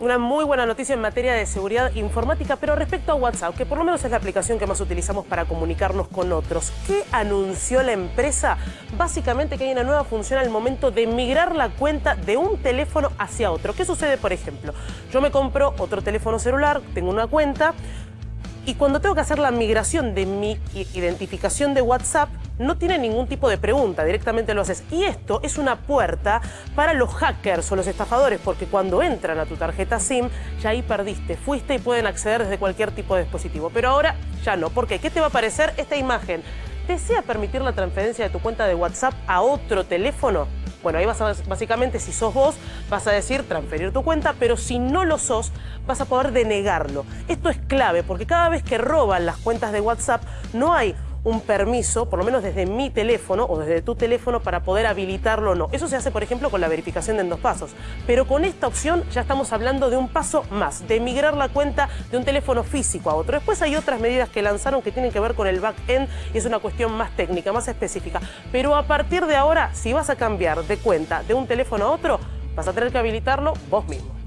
una muy buena noticia en materia de seguridad informática, pero respecto a WhatsApp, que por lo menos es la aplicación que más utilizamos para comunicarnos con otros. ¿Qué anunció la empresa? Básicamente que hay una nueva función al momento de migrar la cuenta de un teléfono hacia otro. ¿Qué sucede, por ejemplo? Yo me compro otro teléfono celular, tengo una cuenta, y cuando tengo que hacer la migración de mi identificación de WhatsApp, no tiene ningún tipo de pregunta, directamente lo haces. Y esto es una puerta para los hackers o los estafadores, porque cuando entran a tu tarjeta SIM, ya ahí perdiste, fuiste y pueden acceder desde cualquier tipo de dispositivo. Pero ahora ya no. ¿Por qué? ¿Qué te va a aparecer esta imagen? ¿Desea permitir la transferencia de tu cuenta de WhatsApp a otro teléfono? Bueno, ahí vas a, básicamente, si sos vos, vas a decir transferir tu cuenta, pero si no lo sos, vas a poder denegarlo. Esto es clave porque cada vez que roban las cuentas de WhatsApp, no hay un permiso, por lo menos desde mi teléfono o desde tu teléfono, para poder habilitarlo o no. Eso se hace, por ejemplo, con la verificación en dos pasos. Pero con esta opción ya estamos hablando de un paso más, de migrar la cuenta de un teléfono físico a otro. Después hay otras medidas que lanzaron que tienen que ver con el back-end y es una cuestión más técnica, más específica. Pero a partir de ahora, si vas a cambiar de cuenta de un teléfono a otro, vas a tener que habilitarlo vos mismo.